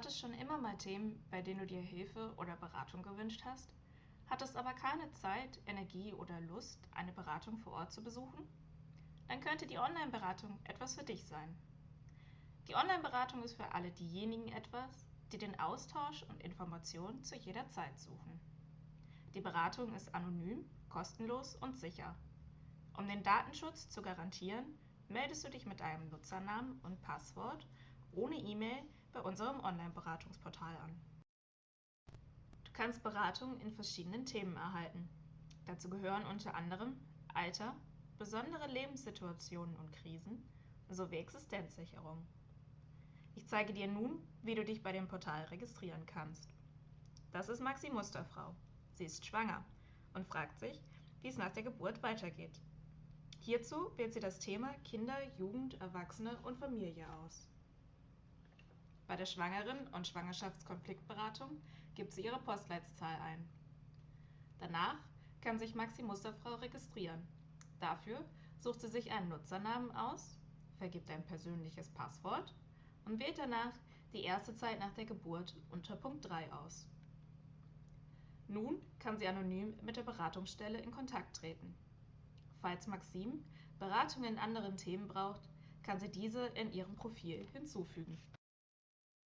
hattest schon immer mal Themen, bei denen du dir Hilfe oder Beratung gewünscht hast, hattest aber keine Zeit, Energie oder Lust, eine Beratung vor Ort zu besuchen? Dann könnte die Online-Beratung etwas für dich sein. Die Online-Beratung ist für alle diejenigen etwas, die den Austausch und Informationen zu jeder Zeit suchen. Die Beratung ist anonym, kostenlos und sicher. Um den Datenschutz zu garantieren, meldest du dich mit deinem Nutzernamen und Passwort ohne E-Mail bei unserem Online-Beratungsportal an. Du kannst Beratung in verschiedenen Themen erhalten. Dazu gehören unter anderem Alter, besondere Lebenssituationen und Krisen sowie Existenzsicherung. Ich zeige dir nun, wie du dich bei dem Portal registrieren kannst. Das ist Maxi Musterfrau. Sie ist schwanger und fragt sich, wie es nach der Geburt weitergeht. Hierzu wählt sie das Thema Kinder, Jugend, Erwachsene und Familie aus. Bei der Schwangeren- und Schwangerschaftskonfliktberatung gibt sie ihre Postleitzahl ein. Danach kann sich Maxi Musterfrau registrieren. Dafür sucht sie sich einen Nutzernamen aus, vergibt ein persönliches Passwort und wählt danach die erste Zeit nach der Geburt unter Punkt 3 aus. Nun kann sie anonym mit der Beratungsstelle in Kontakt treten. Falls Maxim Beratung in anderen Themen braucht, kann sie diese in ihrem Profil hinzufügen